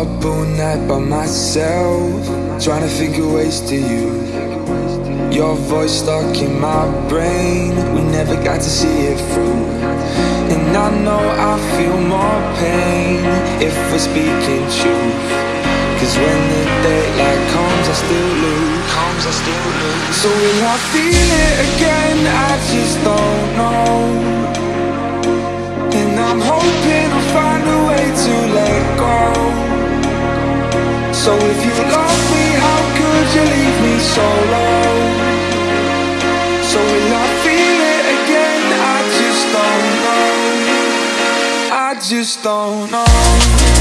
Up all night by myself, trying to of ways to you. Your voice stuck in my brain, we never got to see it through. And I know I feel more pain if we're speaking truth. Cause when the daylight comes, I still lose. I still. So will I feel it again? I just don't know. And I'm hoping I'll find a way to let go. So if you love me, how could you leave me so low? So will I feel it again? I just don't know. I just don't know.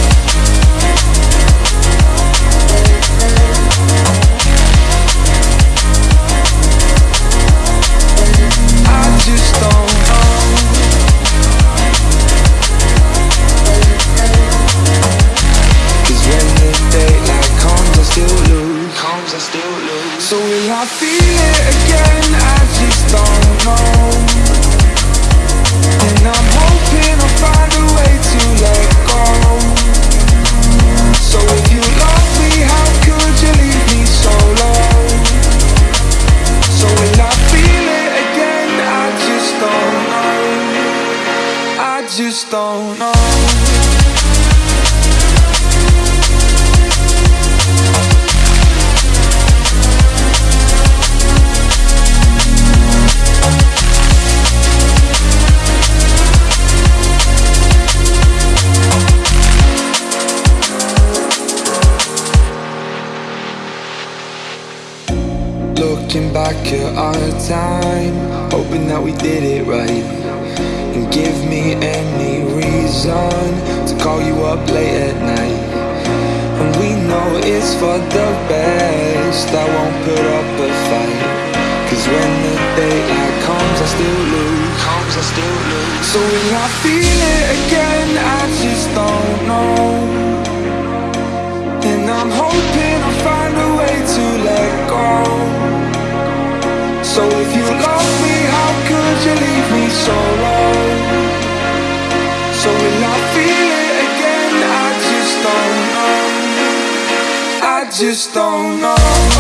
Back our time, hoping that we did it right. And give me any reason to call you up late at night. And we know it's for the best, I won't put up a fight. Cause when the daylight comes, I still lose. So will I feel it again? I just don't know. Just don't know.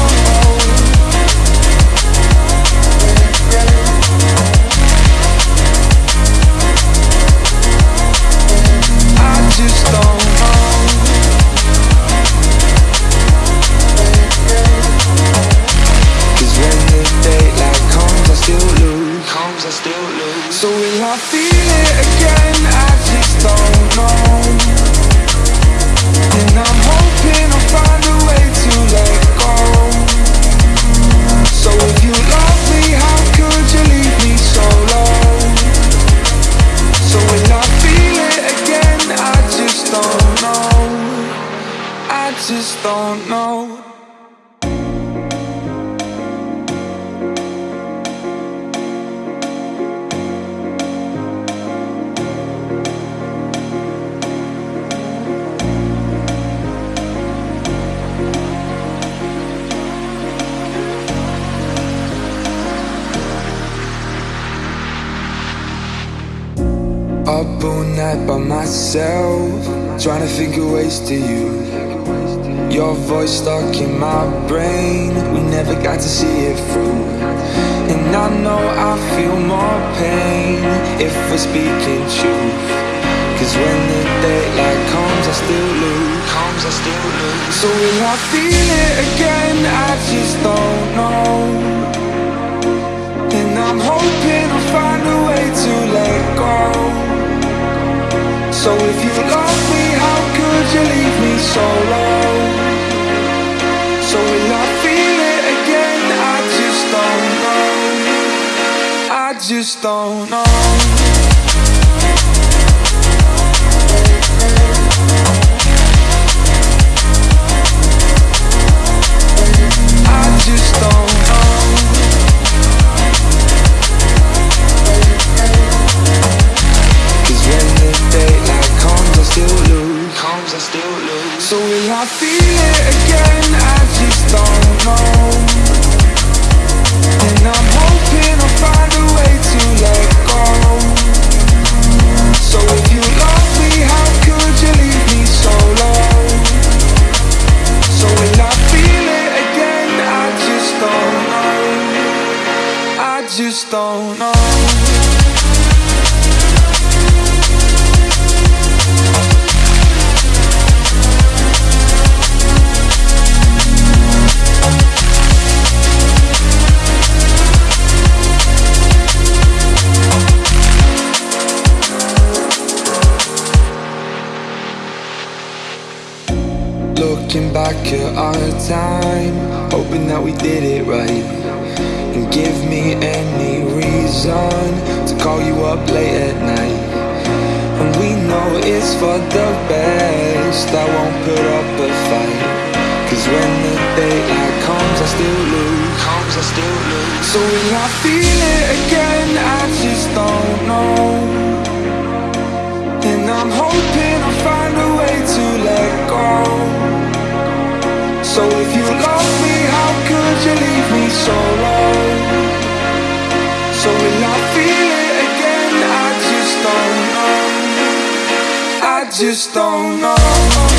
All night by myself, trying to of ways to you. Your voice stuck in my brain, we never got to see it through. And I know I feel more pain if we're speaking truth. Cause when the daylight comes, I still lose. Comes, I still lose. So will I feel it again? So low? So will I feel it again? I just don't know. I just don't know. I just don't know. So will I feel it again? I just don't know And I'm hoping I'll find a way to let go So if you me, how could you leave me so low? So will I feel it again? I just don't know I just don't know Looking back at our time Hoping that we did it right. And give me any reason To call you up late at night. And we know it's for the best I won't put up a fight. Cause when the daylight comes I still lose. So will I feel it again? I just don't know. And I'm hoping so long So when I feel it again? I just don't know I just don't know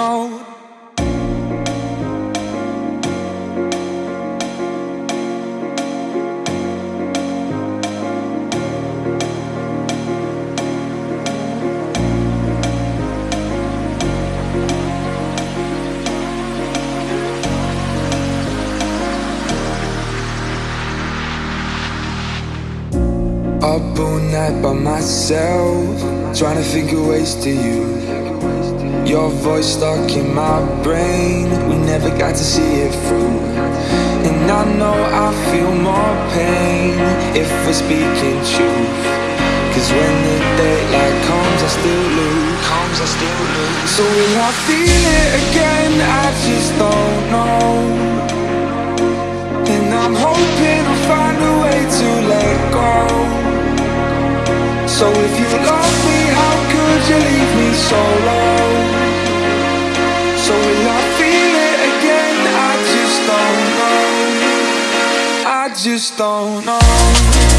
night by myself Trying to of ways to you. Your voice stuck in my brain We never got to see it through. And I know I feel more pain If we're speaking truth. Cause when the daylight comes I still lose Comes I still lose. So will I feel it again? I just don't know. And I'm hoping I'll find a way to let go so if you love me, how could you leave me so low? So will I feel it again? I just don't know I just don't know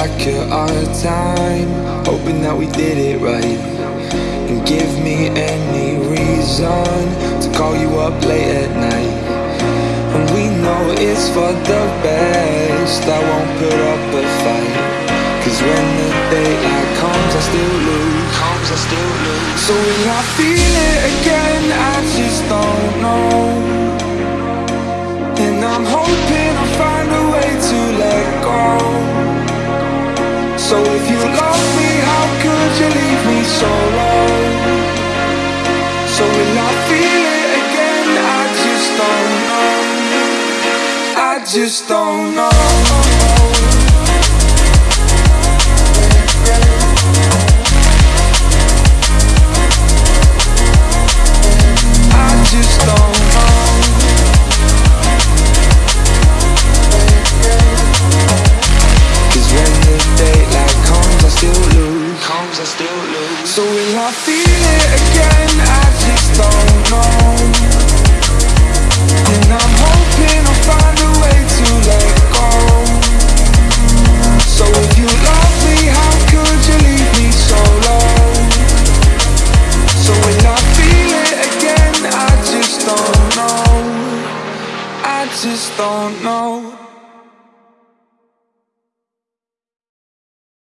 back at our time Hoping that we did it right. And give me any reason To call you up late at night. And we know it's for the best I won't put up a fight. Cause when the daylight comes I still lose. Comes I still lose So will I feel it again? So if you love me, how could you leave me so low? So will I feel it again? I just don't know I just don't know